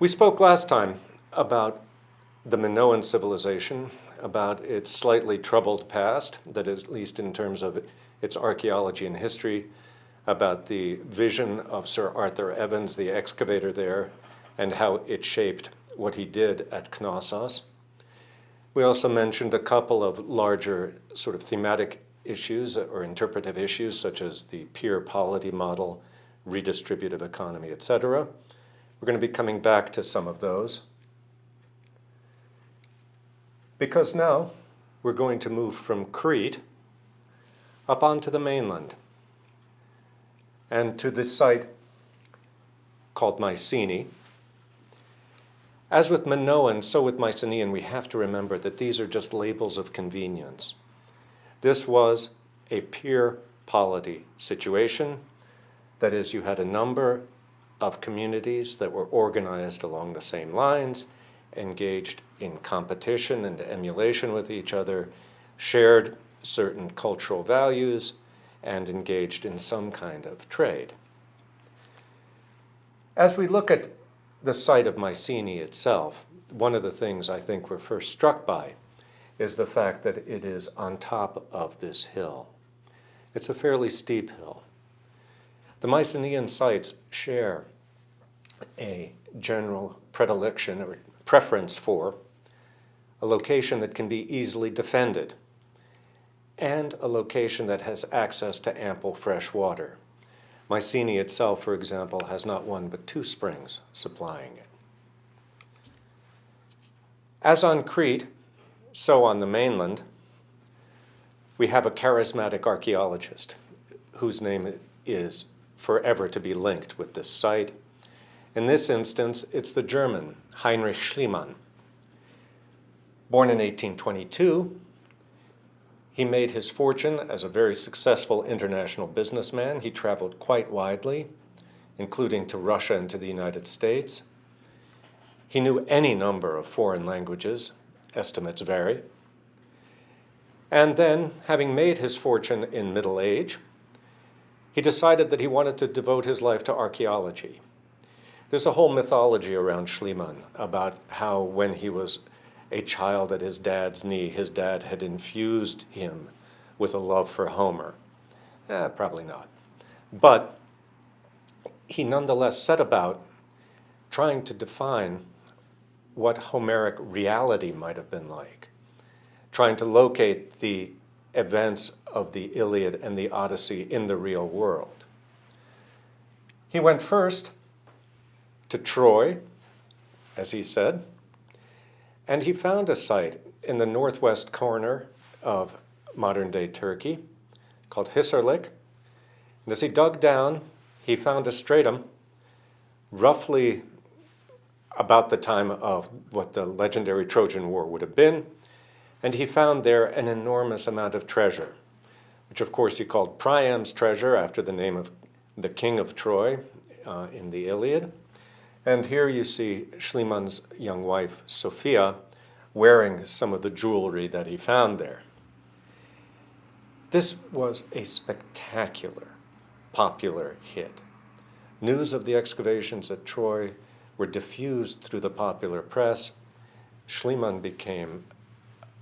We spoke last time about the Minoan civilization, about its slightly troubled past, that is, at least in terms of its archaeology and history, about the vision of Sir Arthur Evans, the excavator there, and how it shaped what he did at Knossos. We also mentioned a couple of larger sort of thematic issues or interpretive issues, such as the peer polity model, redistributive economy, etc. We're going to be coming back to some of those. Because now we're going to move from Crete up onto the mainland and to this site called Mycenae. As with Minoan, so with Mycenaean, we have to remember that these are just labels of convenience. This was a peer polity situation. That is, you had a number of communities that were organized along the same lines, engaged in competition and emulation with each other, shared certain cultural values, and engaged in some kind of trade. As we look at the site of Mycenae itself, one of the things I think we're first struck by is the fact that it is on top of this hill. It's a fairly steep hill. The Mycenaean sites share a general predilection or preference for a location that can be easily defended and a location that has access to ample fresh water. Mycenae itself, for example, has not one but two springs supplying it. As on Crete, so on the mainland, we have a charismatic archaeologist whose name is forever to be linked with this site. In this instance, it's the German Heinrich Schliemann. Born in 1822, he made his fortune as a very successful international businessman. He traveled quite widely, including to Russia and to the United States. He knew any number of foreign languages, estimates vary. And then, having made his fortune in middle age, he decided that he wanted to devote his life to archaeology. There's a whole mythology around Schliemann about how when he was a child at his dad's knee, his dad had infused him with a love for Homer. Eh, probably not. But he nonetheless set about trying to define what Homeric reality might have been like, trying to locate the events of the Iliad and the Odyssey in the real world. He went first to Troy, as he said, and he found a site in the northwest corner of modern-day Turkey called Hisarlik. And as he dug down, he found a stratum roughly about the time of what the legendary Trojan War would have been, and he found there an enormous amount of treasure, which of course he called Priam's treasure after the name of the king of Troy uh, in the Iliad. And here you see Schliemann's young wife, Sophia, wearing some of the jewelry that he found there. This was a spectacular, popular hit. News of the excavations at Troy were diffused through the popular press. Schliemann became,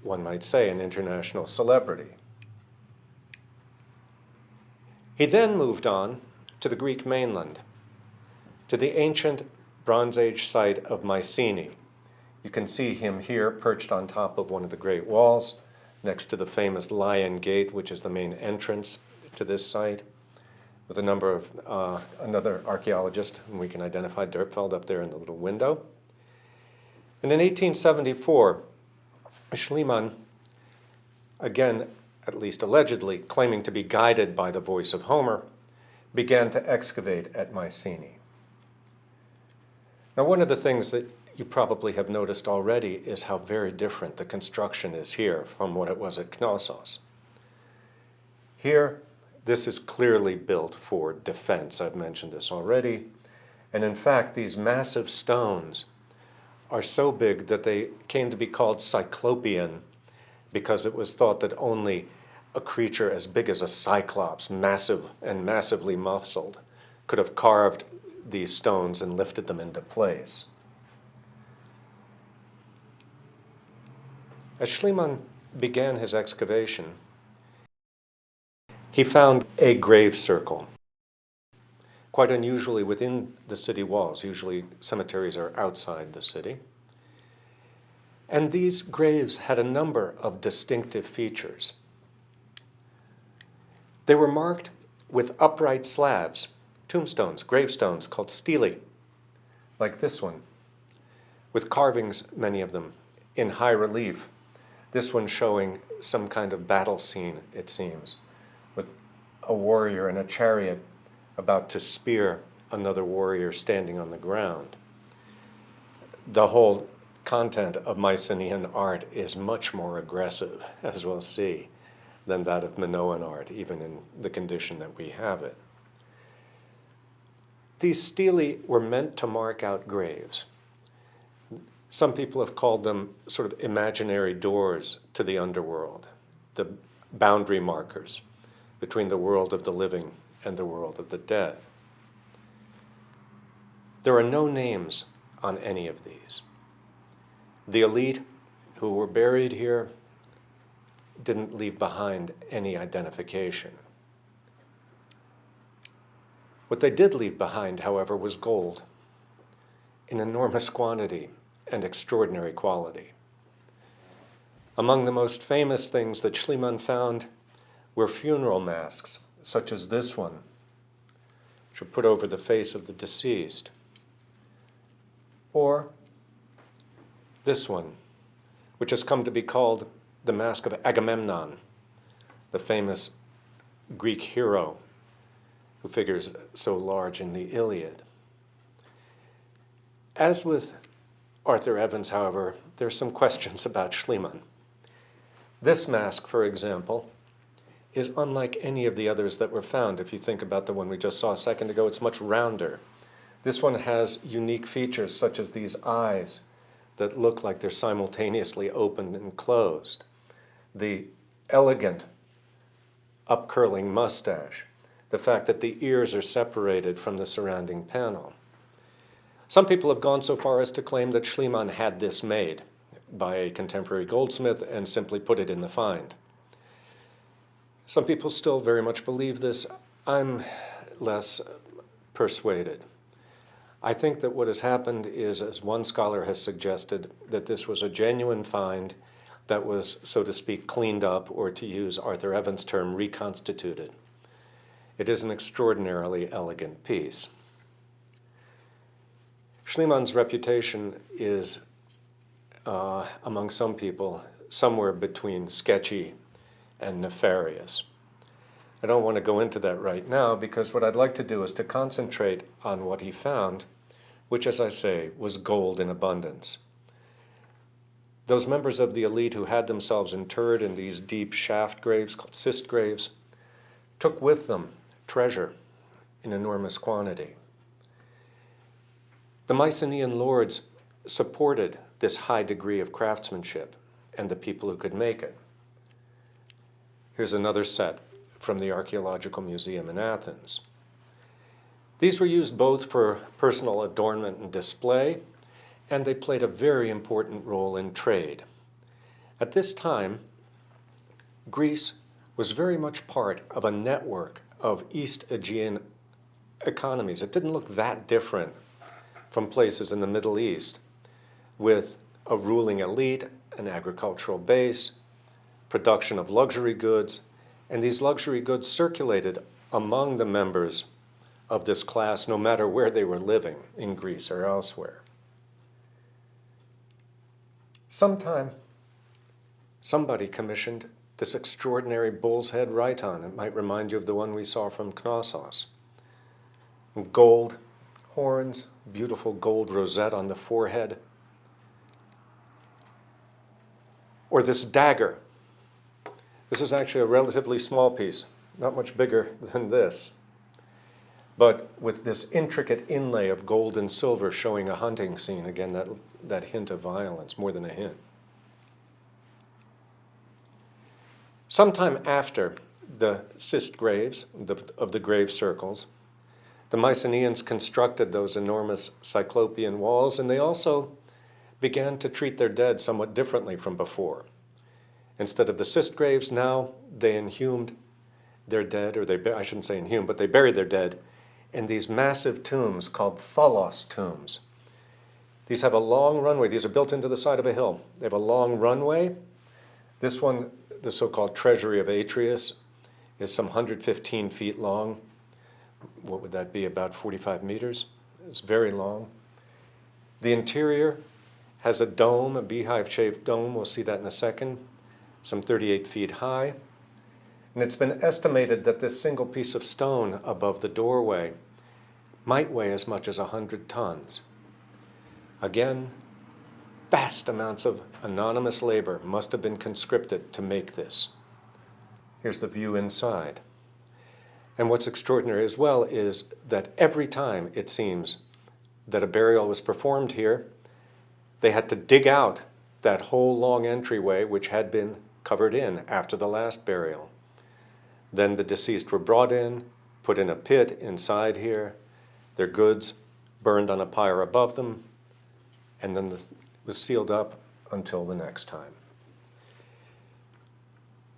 one might say, an international celebrity. He then moved on to the Greek mainland, to the ancient Bronze Age site of Mycenae. You can see him here perched on top of one of the great walls next to the famous Lion Gate, which is the main entrance to this site, with a number of, uh, another archaeologist whom we can identify, Dörpfeld, up there in the little window. And in 1874, Schliemann, again, at least allegedly, claiming to be guided by the voice of Homer, began to excavate at Mycenae. Now, one of the things that you probably have noticed already is how very different the construction is here from what it was at Knossos. Here, this is clearly built for defense. I've mentioned this already. And in fact, these massive stones are so big that they came to be called cyclopean because it was thought that only a creature as big as a cyclops, massive and massively muscled, could have carved these stones and lifted them into place. As Schliemann began his excavation, he found a grave circle, quite unusually within the city walls. Usually cemeteries are outside the city. And these graves had a number of distinctive features. They were marked with upright slabs tombstones, gravestones called stele, like this one, with carvings, many of them, in high relief. This one showing some kind of battle scene, it seems, with a warrior in a chariot about to spear another warrior standing on the ground. The whole content of Mycenaean art is much more aggressive, as we'll see, than that of Minoan art, even in the condition that we have it. These stelae were meant to mark out graves. Some people have called them sort of imaginary doors to the underworld, the boundary markers between the world of the living and the world of the dead. There are no names on any of these. The elite who were buried here didn't leave behind any identification. What they did leave behind, however, was gold in enormous quantity and extraordinary quality. Among the most famous things that Schliemann found were funeral masks, such as this one, which are put over the face of the deceased, or this one, which has come to be called the Mask of Agamemnon, the famous Greek hero who figures so large in the Iliad. As with Arthur Evans, however, there are some questions about Schliemann. This mask, for example, is unlike any of the others that were found. If you think about the one we just saw a second ago, it's much rounder. This one has unique features such as these eyes that look like they're simultaneously opened and closed. The elegant upcurling mustache, the fact that the ears are separated from the surrounding panel. Some people have gone so far as to claim that Schliemann had this made by a contemporary goldsmith and simply put it in the find. Some people still very much believe this. I'm less persuaded. I think that what has happened is, as one scholar has suggested, that this was a genuine find that was, so to speak, cleaned up, or to use Arthur Evans' term, reconstituted. It is an extraordinarily elegant piece. Schliemann's reputation is, uh, among some people, somewhere between sketchy and nefarious. I don't want to go into that right now because what I'd like to do is to concentrate on what he found, which, as I say, was gold in abundance. Those members of the elite who had themselves interred in these deep shaft graves called cist graves took with them treasure in enormous quantity. The Mycenaean lords supported this high degree of craftsmanship and the people who could make it. Here's another set from the Archaeological Museum in Athens. These were used both for personal adornment and display, and they played a very important role in trade. At this time, Greece was very much part of a network of East Aegean economies. It didn't look that different from places in the Middle East with a ruling elite, an agricultural base, production of luxury goods, and these luxury goods circulated among the members of this class no matter where they were living in Greece or elsewhere. Sometime, somebody commissioned this extraordinary bull's head rhyton. It might remind you of the one we saw from Knossos. Gold horns, beautiful gold rosette on the forehead. Or this dagger this is actually a relatively small piece, not much bigger than this. But with this intricate inlay of gold and silver showing a hunting scene, again, that, that hint of violence, more than a hint. Sometime after the cist graves the, of the grave circles, the Mycenaeans constructed those enormous cyclopean walls, and they also began to treat their dead somewhat differently from before. Instead of the cist graves, now they inhumed their dead, or they, I shouldn't say inhumed, but they buried their dead in these massive tombs called tholos tombs. These have a long runway. These are built into the side of a hill. They have a long runway. This one, the so-called Treasury of Atreus, is some 115 feet long. What would that be, about 45 meters? It's very long. The interior has a dome, a beehive-shaped dome. We'll see that in a second, some 38 feet high. And it's been estimated that this single piece of stone above the doorway might weigh as much as 100 tons. Again, vast amounts of anonymous labor must have been conscripted to make this. Here's the view inside. And what's extraordinary as well is that every time it seems that a burial was performed here, they had to dig out that whole long entryway which had been covered in after the last burial. Then the deceased were brought in, put in a pit inside here, their goods burned on a pyre above them, and then the, was sealed up until the next time.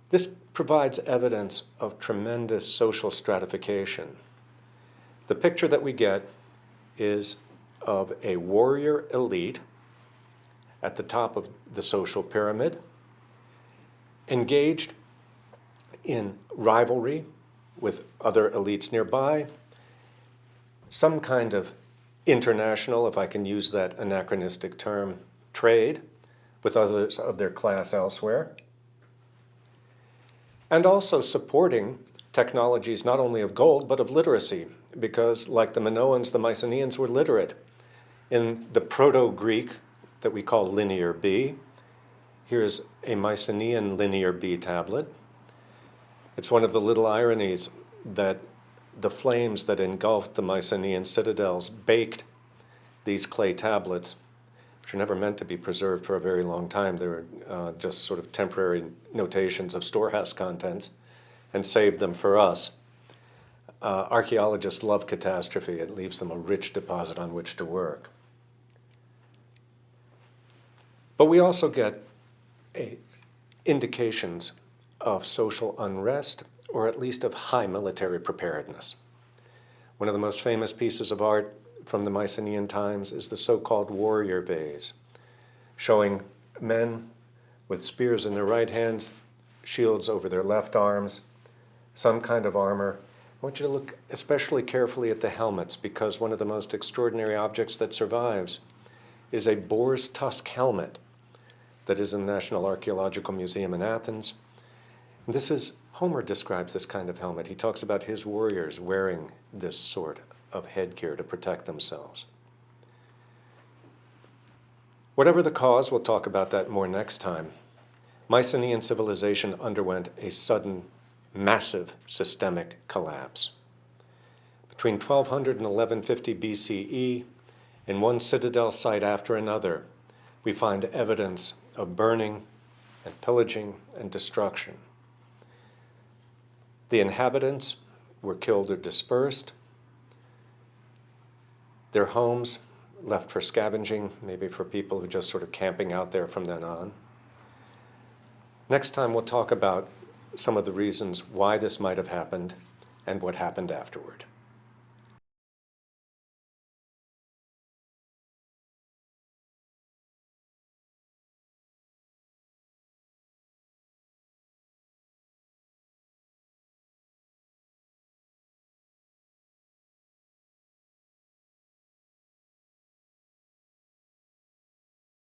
This provides evidence of tremendous social stratification. The picture that we get is of a warrior elite at the top of the social pyramid, engaged in rivalry with other elites nearby, some kind of international, if I can use that anachronistic term, trade with others of their class elsewhere, and also supporting technologies not only of gold but of literacy, because like the Minoans, the Mycenaeans were literate. In the Proto-Greek that we call Linear B, here's a Mycenaean Linear B tablet. It's one of the little ironies that the flames that engulfed the Mycenaean citadels baked these clay tablets, which are never meant to be preserved for a very long time. They were uh, just sort of temporary notations of storehouse contents and saved them for us. Uh, archaeologists love catastrophe. It leaves them a rich deposit on which to work. But we also get a, indications of social unrest or at least of high military preparedness. One of the most famous pieces of art from the Mycenaean times is the so-called warrior vase, showing men with spears in their right hands, shields over their left arms, some kind of armor. I want you to look especially carefully at the helmets because one of the most extraordinary objects that survives is a boar's tusk helmet that is in the National Archaeological Museum in Athens. And this is, Homer describes this kind of helmet. He talks about his warriors wearing this sort of headgear to protect themselves. Whatever the cause, we'll talk about that more next time, Mycenaean civilization underwent a sudden, massive systemic collapse. Between 1200 and 1150 BCE, in one citadel site after another, we find evidence of burning and pillaging and destruction. The inhabitants were killed or dispersed. Their homes left for scavenging, maybe for people who just sort of camping out there from then on. Next time we'll talk about some of the reasons why this might have happened and what happened afterward.